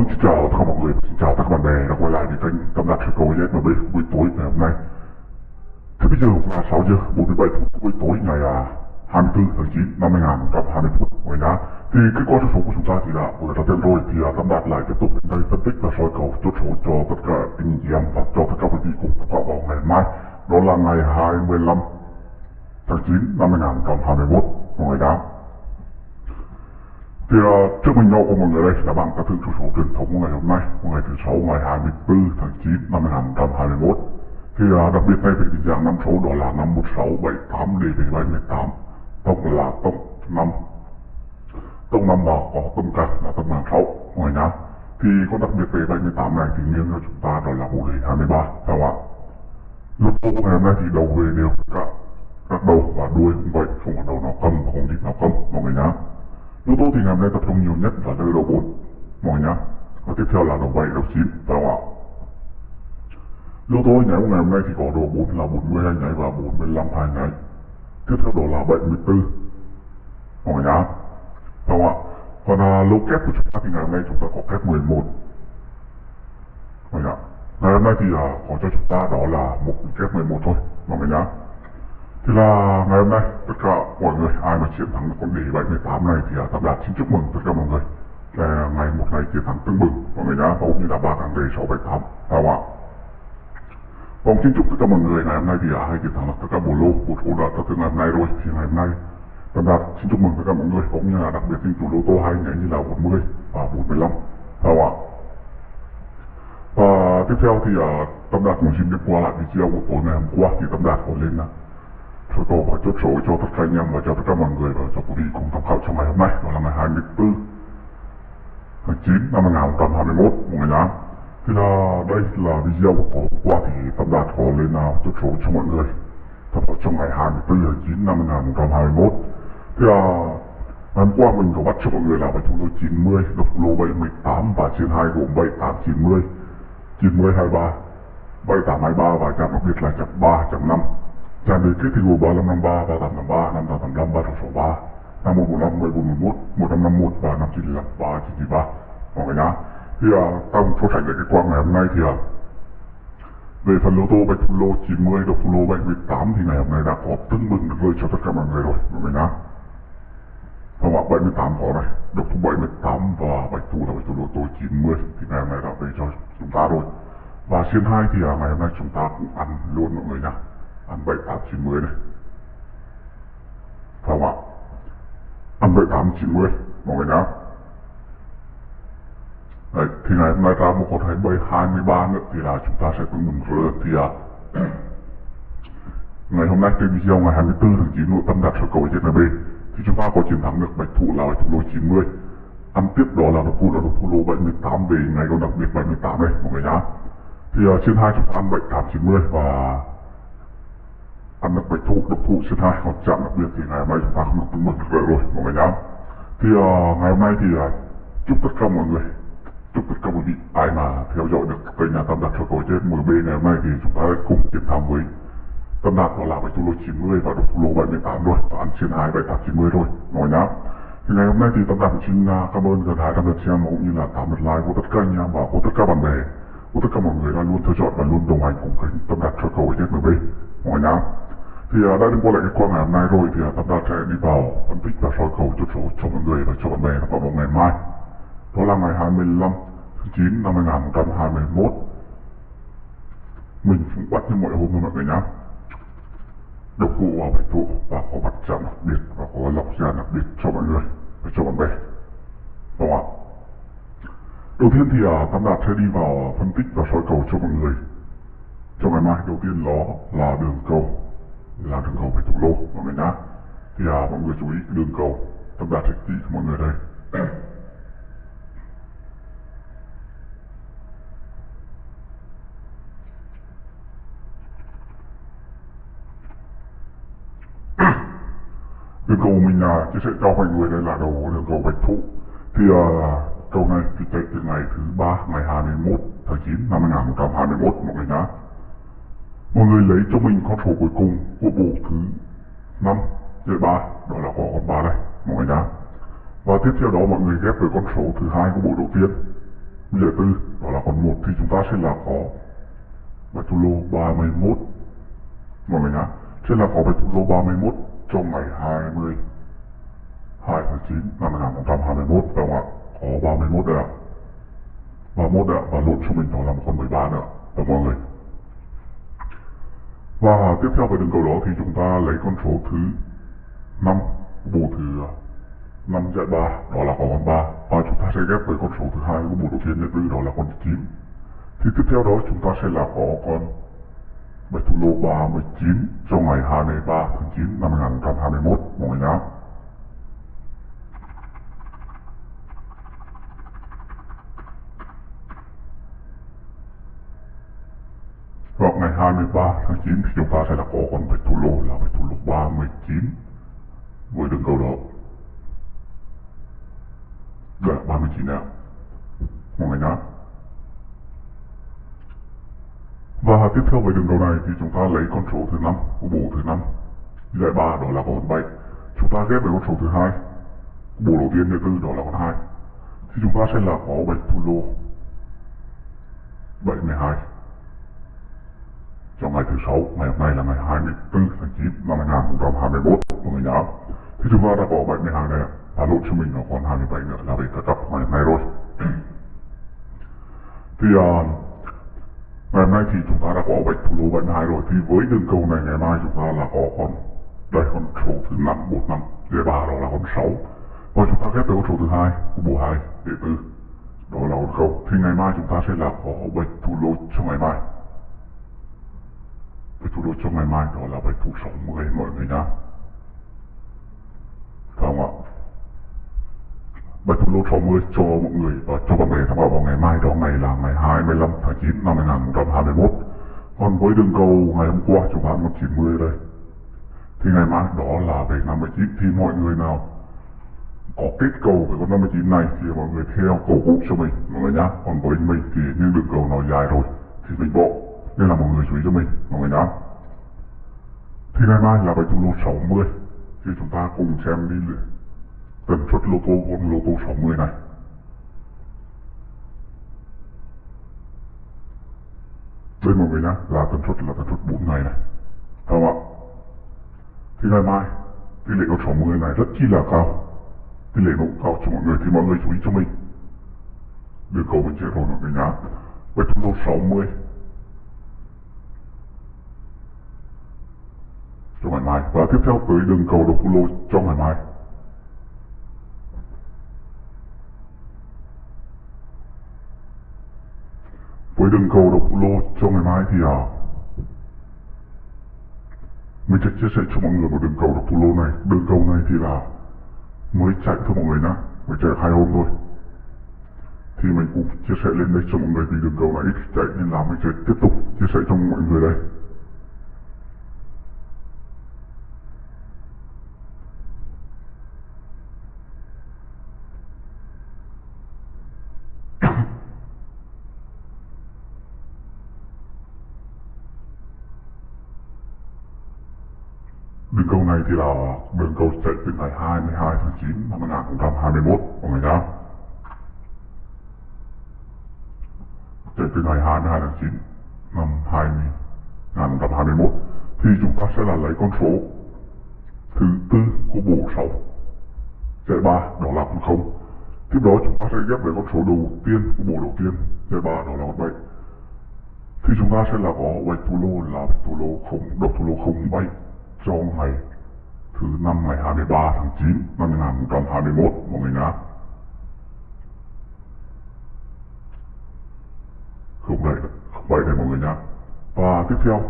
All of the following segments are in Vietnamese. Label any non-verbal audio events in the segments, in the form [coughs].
Ôi, xin chào tất cả mọi người, xin chào tất cả bạn bè đã quay lại với kênh Tâm Đạt Sơ Cầu ZMB buổi tối ngày hôm nay. Thì bây giờ là 6 giờ 47 phút buổi tối ngày à, 24 tháng 9 năm 2020 phút ngoài nhá. Thì kết quả số của chúng ta thì đã vừa ra tên rồi thì à, Tâm Đạt lại tiếp tục đến đây phân tích và soi cầu chốt số cho tất cả anh chị em và cho tất cả quý vị cùng tham khảo vào ngày mai. Đó là ngày 25 tháng 9 năm 2021 Ngoài người thì uh, trước mình nhau của mọi người đây là bảng các thương chủ số truyền thống của ngày hôm nay ngày thứ sáu ngày 24 tháng 9 năm 2021 thì uh, đặc biệt này về định dạng năm số đó là 51678 đề về 78 tổng là tổng năm. Tổng năm là có tổng cả là tổng hàng 6 ngoài nhá thì có đặc biệt về 78 này thì nghiêng cho chúng ta đó là bộ đề 23 phải không ạ? Lúc số ngày hôm nay thì đầu về đều cả các đầu và đuôi cũng vậy không có đầu nào cầm và không đít nào cầm mọi người nhá yếu tố thì ngày hôm nay tập trung nhiều nhất là nơi đầu 4 mọi nhá. Và tiếp theo là đầu 7, đầu 9 phải không ạ. Yếu tố nhảy của ngày hôm nay thì có độ 4 là 42 nhảy và 45 hai nhảy tiếp theo đó là 74 mọi nhá. Phải không ạ. Còn à, lô kép của chúng ta thì ngày hôm nay chúng ta có kép 11 mọi nhá. Ngày hôm nay thì à, có cho chúng ta đó là một kép 11 thôi. Mọi nhá thì là ngày hôm nay tất cả mọi người ai mà chiến thắng được con đề 78 này thì à, tập đạt xin chúc mừng tất cả mọi người. Là ngày một ngày chiến thắng tương bừng mọi người nhá hầu như là ba thằng đề 678 phải không ạ. Vâng xin chúc tất cả mọi người ngày hôm nay thì à, hai chiến thắng là tất cả bộ lô bộ thủ đã tất cả ngày hôm nay rồi. Thì ngày hôm nay tập đạt xin chúc mừng tất cả mọi người cũng như là đặc biệt xin chủ lô tô hai nhảy như là 40 và 45 phải không ạ. Và tiếp theo thì à, uh, Tâm Đạt cũng xin được qua lại video của tối ngày hôm qua thì Tâm Đạt có lên là số tô và chốt số cho tất cả anh em và cho tất cả mọi người và cho quý vị cùng tham khảo trong ngày hôm nay. Đó là ngày 24 tháng 9 năm 2021 mọi người nhá. Thì là đây là video của hôm qua thì Tâm Đạt có lên nào chốt số cho mọi người tham khảo trong ngày 24 tháng 9 năm 2021 thì là ngày hôm qua mình có bắt cho mọi người là bài chúng tôi 90 độc lô 718 và trên 2 gồm 78 90 90 23 78 23 và chạm đặc biệt là chạm 3 chạm 5 Giảm đề kết thì gồm 3553, 3853, 5885, 3663, 5145, 1411, 1551 và 5955, 3993 mọi người nhá. Thì uh, ta cũng so sánh lại cái quang ngày hôm nay thì uh, về phần lô tô bạch thủ lô 90, độc thủ lô bạch 18 thì ngày hôm nay đã có tưng bừng được rơi cho tất cả mọi người rồi mọi người nhá. Không ạ, 78 có này, độc thủ 78 và bạch thủ là bạch thủ lô tô 90 thì ngày hôm nay đã về cho chúng ta rồi. Và xiên 2 thì uh, ngày hôm nay chúng ta cũng ăn luôn mọi người nhá ăn bảy tám chín mươi này phải không ạ. Ăn bảy tám chín mươi mọi người nhá Đấy, thì ngày hôm nay ra một con thấy bảy hai mươi ba nữa thì là chúng ta sẽ tương mừng rỡ thì à, [clears throat] ngày hôm nay trên video ngày 24 tháng 9 nội tâm đạt sở cầu trên NB thì chúng ta có chiến thắng được bạch thủ là bạch thủ lô 90 ăn tiếp đó là độc thủ là độc thủ lô 78 về ngày còn đặc biệt 78 đây mọi người nhá. Thì uh, trên hai chúng ta ăn 78 90 và ăn đã bạch thủ độc thủ trên hai còn chạm đặc biệt thì ngày mai chúng ta không được tính mừng được rồi mọi người nhá. Thì uh, ngày hôm nay thì uh, chúc tất cả mọi người chúc tất cả quý vị ai mà theo dõi được kênh nhà tâm đạt cho tôi trên MB ngày hôm nay thì chúng ta cùng chiến thắng với tâm đạt đó là bạch thủ lô 90 và độc thủ lô 78 rồi và ăn trên hai 78 90 rồi mọi nhá. Thì ngày hôm nay thì tâm đạt xin uh, cảm ơn gần 200 lượt xem cũng như là 8 lượt like của tất cả anh em và của tất cả bạn bè của tất cả mọi người đã luôn theo dõi và luôn đồng hành cùng kênh tâm đạt cho cầu trên MB mọi nhá thì uh, đã đến qua lại cái qua ngày hôm nay rồi thì uh, Tâm Đạt sẽ đi vào phân tích và soi cầu chốt số cho mọi người và cho bạn bè vào vào ngày mai. Đó là ngày 25 tháng 9 năm 2021 mình cũng bắt như mọi hôm thôi mọi người nhá. Độc cụ vào bạch thụ và có mặt chạm đặc biệt và có lọc ra đặc biệt cho mọi người và cho bạn bè. Đúng không ạ đầu tiên thì uh, Tâm Đạt sẽ đi vào phân tích và soi cầu cho mọi người. Cho ngày mai đầu tiên đó là đường cầu. Là đường cầu phải thủ lô mọi người nhá. Thì à, mọi người chú ý cái đường cầu. Tâm đạt sẽ chỉ cho mọi người đây. Đường cầu mình à, chia sẻ cho mọi người đây là đầu đường cầu bạch thụ thì à, cầu này thì chạy từ ngày thứ ba ngày 21 tháng 9 năm 2021 mọi người nhá. Mọi người lấy cho mình con số cuối cùng của bộ thứ 5 dưới 3 đó là có con 3 đây mọi người nhá. Và tiếp theo đó mọi người ghép với con số thứ hai của bộ đầu tiên Bây giờ tư đó là con 1 thì chúng ta sẽ là có bạch thủ lô 31 mọi người nhá. Sẽ là có bạch thủ lô 31 trong ngày 20 2 tháng 9 năm 2021 phải không ạ? Có 31 đây ạ. 31 đây ạ, và lộn cho mình đó là một con 13 nữa, phải mọi người và tiếp theo về đường cầu đó thì chúng ta lấy con số thứ 5 bù thứ 5 dạy 3 đó là có con 3 và chúng ta sẽ ghép với con số thứ hai của bộ đầu tiên nhân tư đó là con 9 thì tiếp theo đó chúng ta sẽ là có con bạch thủ lô 39 trong ngày 23 tháng 9 năm 2021 mọi người nhá. 23 tháng 9 thì chúng ta sẽ là có con bạch thủ lô là bạch thủ lô 39 với đường cầu đó là 39 nào? Mọi người nhá Và tiếp theo với đường cầu này thì chúng ta lấy con số thứ 5 của bộ thứ 5 Giải 3 đó là con 7 Chúng ta ghép với con số thứ hai Bộ đầu tiên thứ tư đó là con 2 Thì chúng ta sẽ là có bạch thủ lô 72 trong ngày thứ sáu ngày hôm nay là ngày 24 tháng 9 năm 2021 của mình nhớ thì chúng ta đã có 70 hàng này và lộn cho mình nó còn 27 nữa là về cả cặp ngày hôm nay rồi. [clears throat] Thì uh, ngày hôm nay thì chúng ta đã có bạch thủ lô 72 rồi. Thì với đường cầu này ngày mai chúng ta là có con đây con số thứ 5 45 dưới ba đó là con 6 và chúng ta ghép với con số thứ hai của bộ 2 để tư. Đó là con không. Thì ngày mai chúng ta sẽ là có bạch thủ lô cho ngày mai trong ngày mai đó là bài thủ 60 mọi người nhá. Phải không ạ? Bài thủ lô 60 cho mọi người và cho bạn bè tham khảo vào ngày mai, đó ngày là ngày 25 tháng 9 năm 2021 còn với đường cầu ngày hôm qua chúng ta có 90 đây. Thì ngày mai đó là về 59 thì mọi người nào có kết cầu với con 59 này thì mọi người theo cầu cũ cho mình, mọi người nhá. Còn với mình thì những đường cầu nó dài rồi thì mình bộ nên là mọi người chú ý cho mình, mọi người nhá thì ngày mai là bài thủ lô 60 thì chúng ta cùng xem đi tần suất lô tô con lô tô 60 này. Đây mọi người nhá, là tần suất, là tần suất 4 ngày này. Không ạ? Thì ngày mai, tỷ lệ con 60 này rất chi là cao. Tỷ lệ nó cũng cao cho mọi người, thì mọi người chú ý cho mình. Đường cầu mình chạy rồi mọi người nhá bài thủ lô 60 cho ngày mai và tiếp theo tới đường cầu độc lô cho ngày mai. Với đường cầu độc lô cho ngày mai thì à mình sẽ chia sẻ cho mọi người một đường cầu độc lô này. Đường cầu này thì là mới chạy thôi mọi người nhá, mới chạy hai hôm thôi. Thì mình cũng chia sẻ lên đây cho mọi người vì đường cầu này ít chạy nên là mình sẽ tiếp tục chia sẻ cho mọi người đây. Bên câu này thì là đường cầu chạy từ ngày 22 tháng 9 năm 2021 mọi người nhá. Chạy từ ngày 22 tháng 9 năm 2021 thì chúng ta sẽ là lấy con số thứ tư của bộ 6 chạy 3 đó là con 0 tiếp đó chúng ta sẽ ghép với con số đầu tiên của bộ đầu tiên chạy 3 đó là con 7 thì chúng ta sẽ là có vạch thủ lô là vạch thủ lô không, độc thủ lô không 7 trong ngày thứ năm ngày 23 tháng 9 năm 2021 của mình á. Không đấy không vậy đấy mọi người nhá và tiếp theo,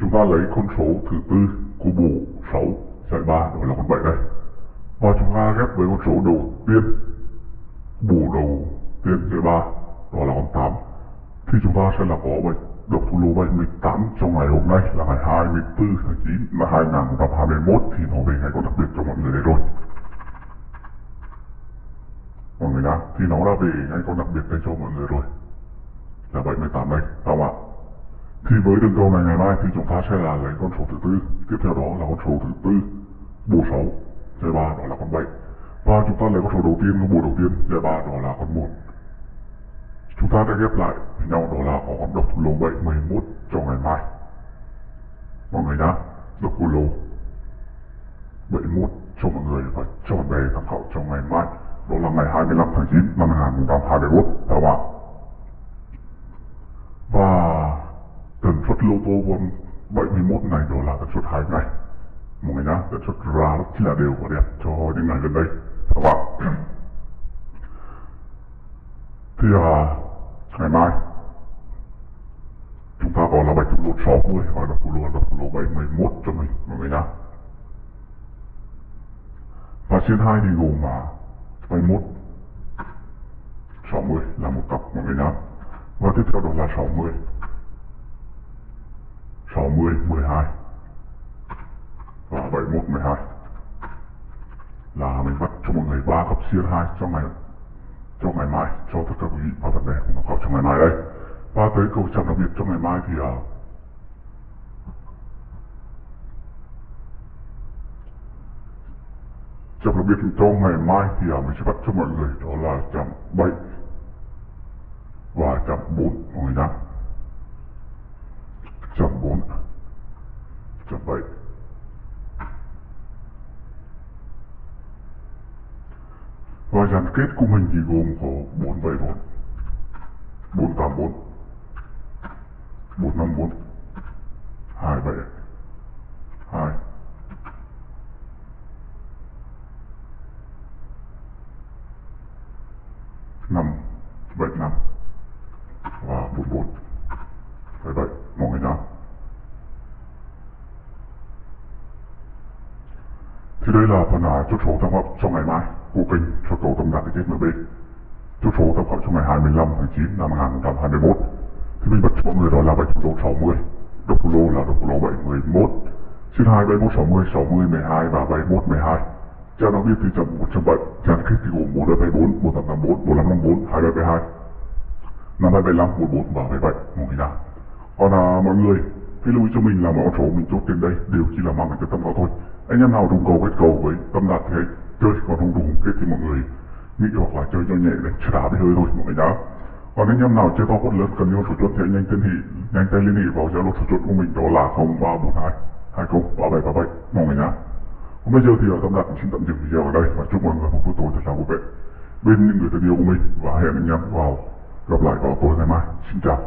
chúng ta lấy con số thứ tư của bộ 6 giải 3 đó là con 7 đây. Và chúng ta ghép với con số đầu tiên, bộ đầu tiên giải 3 đó là con 8 thì chúng ta sẽ là có 7 độc thủ lô 78 trong ngày hôm nay là ngày 24 tháng 9 năm 2021 thì nó về ngày có đặc biệt cho mọi người đấy rồi. Mọi người đã thì nó đã về ngày có đặc biệt đây cho mọi người rồi. Là 78 đây các bạn thì với đường cầu này ngày mai thì chúng ta sẽ là lấy con số thứ tư. Tiếp theo đó là con số thứ tư bộ 6 Giải 3 đó là con 7 và chúng ta lấy con số đầu tiên bộ đầu tiên, giải 3 đó là con 1 chúng ta đã ghép lại với nhau đó là có độc thủ lô 71 cho ngày mai. Mọi người nhá độc thủ lô 71 cho mọi người và cho bạn bè tham khảo trong ngày mai. Đó là ngày 25 tháng 9 năm 2021 các bạn. Và tần suất lô tô con 71 này đó là tần suất hai ngày. Mọi người nhá tần suất ra rất là đều và đẹp cho những ngày gần đây. Các bạn. [coughs] Thì à, ngày mai. Chúng ta có là bạch thủ lô 60 hoặc là thủ lô là độc thủ lô 71 cho mình mọi người nhá. Và trên hai thì gồm mà 71 60 là một cặp mọi người nhá. Và tiếp theo đó là 60 60 12 và 71 12 là mình bắt cho mọi người ba cặp xiên hai trong ngày cho ngày mai cho tất cả quý vị và bạn bè cùng học khảo trong ngày mai đây và tới câu chào đặc biệt trong ngày mai thì uh, chạm đặc biệt cho ngày mai thì uh, mình sẽ bắt cho mọi người đó là chạm 7 và chạm 4 mọi người nhá chạm 4 chạm 7 và dàn kết của mình thì gồm có 474 484 454 27 2 5 75 và 44 77 mọi người nhá thì đây là phần à, chốt số tham hợp trong ngày mai của kênh cho tổ tâm đạt kết MB chốt số tập hợp trong ngày 25 tháng 9 năm 2021 thì mình bắt cho mọi người đó là bạch thủ lô 60 độc thủ lô là độc thủ lô 711 trên 2 71 60 60 12 và 71 12 Trang nó biết thì chậm 107 Trang kết thì gồm 4274 1884 4554 2372 5275 44 và 77 mọi người nào còn à, mọi người hãy lưu ý cho mình là mọi con số mình chốt trên đây đều chỉ là mang cái tâm vào thôi. Anh em nào trùng cầu kết cầu với tâm đạt thế chơi còn không đủ kết thì mọi người nghĩ hoặc là chơi cho nhẹ để chưa đá hơi thôi, mọi người nhá. Còn anh em nào chơi to quất lớn cần yêu số chuột thì anh nhanh tên hị nhanh tay liên hệ vào zalo số chuột của mình, đó là 0342 20 3737 mọi người nhá. Còn bây giờ thì ở tâm đạt xin tạm dừng video ở đây và chúc mọi người một buổi tối thật là vui vẻ. Bên những người thân yêu của mình và hẹn anh em vào, gặp lại vào tối ngày mai. Xin chào.